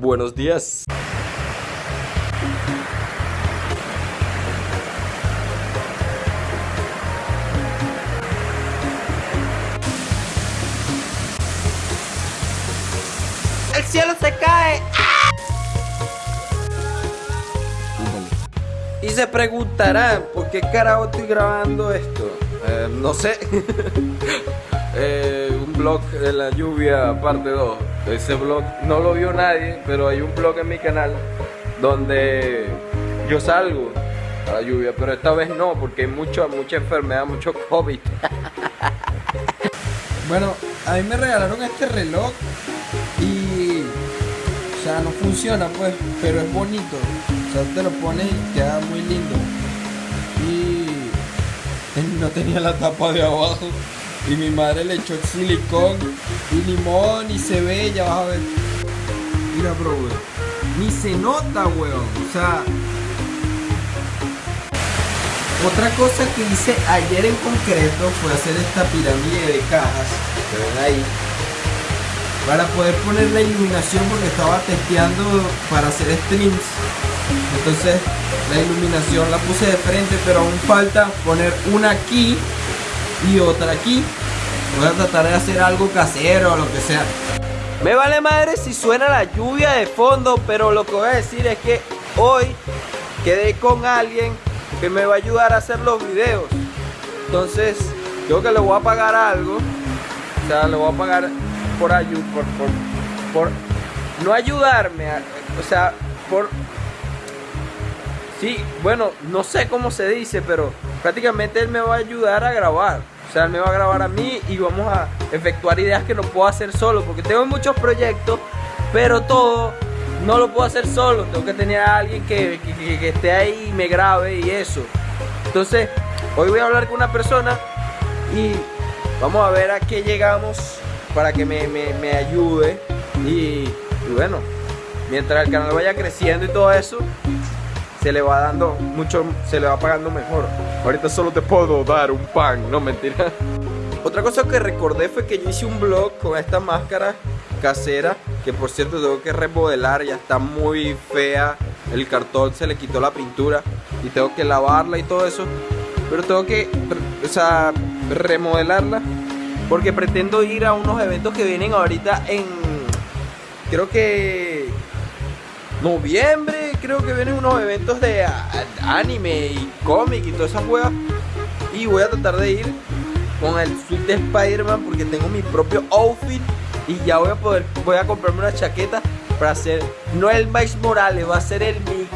buenos días. El cielo se cae. Y se preguntarán, ¿por qué carajo estoy grabando esto? Eh, no sé. Eh, un blog de la lluvia, parte 2. Ese blog no lo vio nadie, pero hay un blog en mi canal donde yo salgo a la lluvia, pero esta vez no, porque hay mucho, mucha enfermedad, mucho COVID. Bueno, a mí me regalaron este reloj y. O sea, no funciona pues, pero es bonito. O sea, te lo pones y queda muy lindo. Y. No tenía la tapa de abajo. Y mi madre le echó silicón y limón y se ve, ya vas a ver. Mira, bro, weón. Ni se nota, weón. O sea. Otra cosa que hice ayer en concreto fue hacer esta pirámide de cajas que ven ahí para poder poner la iluminación porque estaba testeando para hacer streams entonces la iluminación la puse de frente pero aún falta poner una aquí y otra aquí. Voy a tratar de hacer algo casero o lo que sea. Me vale madre si suena la lluvia de fondo, pero lo que voy a decir es que hoy quedé con alguien que me va a ayudar a hacer los videos. Entonces, yo que le voy a pagar algo, o sea, le voy a pagar por ayuda, por, por, por no ayudarme, o sea, por Sí, bueno, no sé cómo se dice, pero prácticamente él me va a ayudar a grabar. O sea, él me va a grabar a mí y vamos a efectuar ideas que no puedo hacer solo, porque tengo muchos proyectos, pero todo no lo puedo hacer solo. Tengo que tener a alguien que, que- esté ahí y me grabe y eso. Entonces, hoy voy a hablar con una persona y vamos a ver a qué llegamos para que me, me- me ayude. Y bueno, mientras el canal vaya creciendo y todo eso, se le va dando mucho, se le va pagando mejor. Ahorita solo te puedo dar un pan, no mentira. Otra cosa que recordé fue que yo hice un vlog con esta máscara casera, que por cierto tengo que remodelar, ya está muy fea, el cartón se le quitó la pintura y tengo que lavarla y todo eso, pero tengo que, o sea, remodelarla porque pretendo ir a unos eventos que vienen ahorita en, creo que noviembre creo que vienen unos eventos de anime y cómic y todas esas huevas. Y voy a tratar de ir con el suit de Spider-Man porque tengo mi propio outfit y ya voy a poder, voy a comprarme una chaqueta para hacer, no el Miles Morales, va a ser el Mi-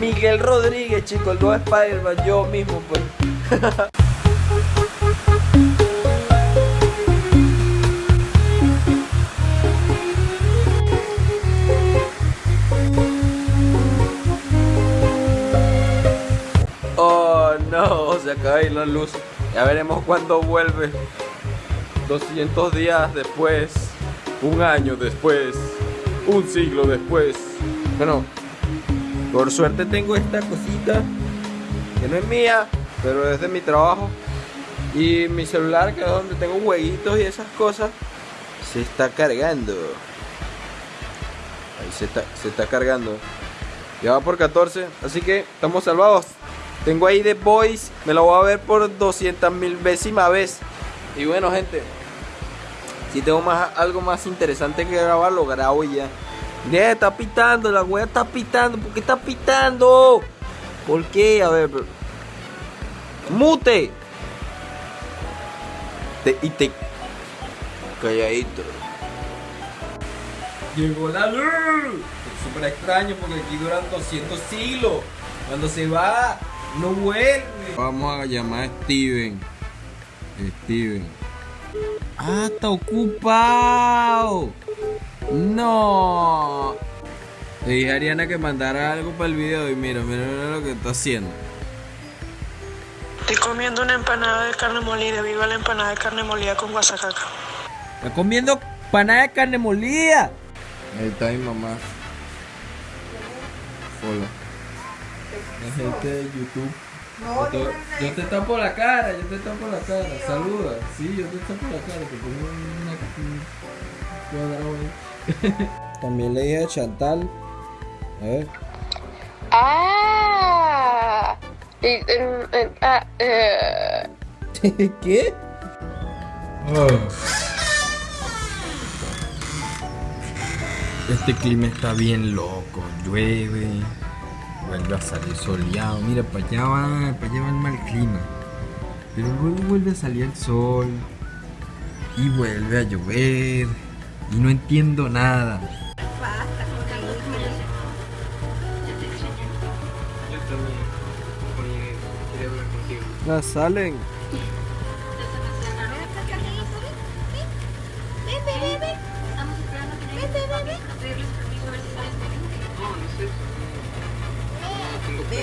Miguel Rodríguez, chicos, nuevo Spider-Man, yo mismo pues. la luz. Ya veremos cuándo vuelve. 200 días después, un año después, un siglo después. Bueno, por suerte tengo esta cosita que no es mía, pero es de mi trabajo. Y mi celular, que es donde tengo jueguitos y esas cosas, se está cargando. Ahí se está, se está cargando. Ya va por 14, así que estamos salvados. Tengo ahí The Boys, me lo voy a ver por 200 mil décima vez. Y bueno, gente, si tengo más, algo más interesante que grabar, lo grabo ya. Ya está pitando, la wea está pitando. ¿Por qué está pitando? ¿Por qué? A ver, pero- mute. Te- y te. Calladito. Llegó la luz. Súper extraño porque aquí duran 200 siglos. Cuando se va, no vuelve. Vamos a llamar a Steven. Steven. Ah, está ocupado. No. Le dije a Ariana que mandara algo para el video y mira, mira, mira lo que está haciendo. Estoy comiendo una empanada de carne molida. Viva la empanada de carne molida con guasacaca. Está comiendo panada de carne molida. Ahí está mi mamá. Hola. La gente de YouTube. yo, te, yo te tapo la cara, yo te tapo la cara. Saluda. Sí, yo te tapo la cara. Te pongo una, un cuadrado ahí. También le dije a Chantal. A ver. Ah. Y, ah, eh. ¿Qué? Este clima está bien loco, llueve, vuelve a salir soleado, mira, para allá va, para allá va el mal clima. Pero luego vuelve a salir el sol y vuelve a llover y no entiendo nada. Ya salen.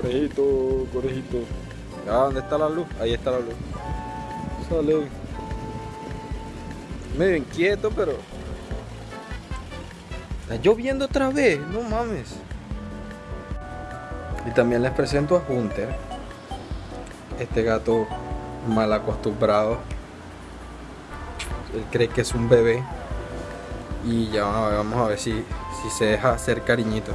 Conejito, conejito. Ah, ¿dónde está la luz? Ahí está la luz. Salem. Medio inquieto, pero. Está lloviendo otra vez, no mames. Y también les presento a Hunter. Este gato mal acostumbrado. Él cree que es un bebé. Y ya vamos a ver, vamos a ver si, si se deja hacer cariñito.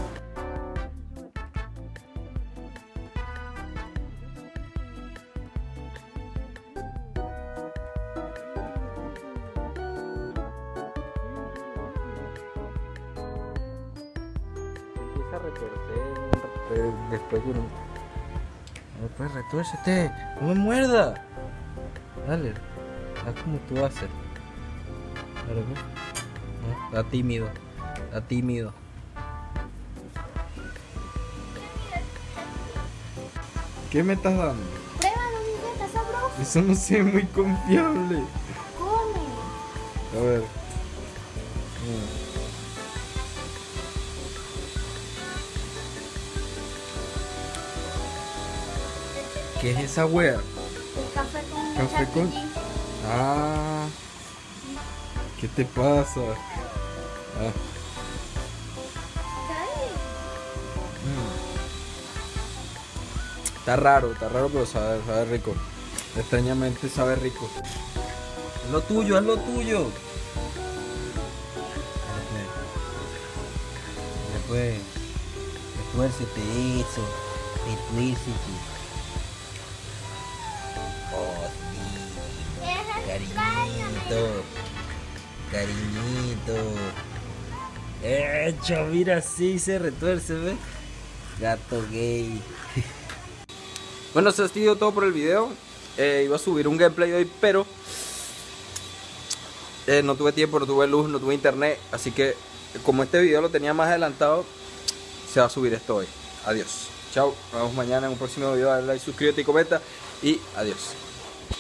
Empieza a retorcer después de un... Pues retuércete, no me muerda. Dale, haz como tú haces. No, Está tímido, está tímido. ¿Qué me estás dando? Pruébalo, bebé, está sabroso. Eso no se ve muy confiable. Come. A ver. ¿Qué es esa wea? El café con Café con-. Ah. ¿Qué te pasa? Ah. Dale. Está raro, está raro, pero sabe, sabe rico. Extrañamente sabe rico. Es lo tuyo, es lo tuyo. Después, retuércete eso, retuércete. Sí, cariñito, cariñito. Hecho, mira, sí se retuerce. Gato gay. Bueno, eso ha sido todo por el video. Eh, iba a subir un gameplay hoy, pero eh, no tuve tiempo, no tuve luz, no tuve internet. Así que, como este video lo tenía más adelantado, se va a subir esto hoy. Adiós. Chao. Nos vemos mañana en un próximo video. Dale like, suscríbete y comenta. Y adiós.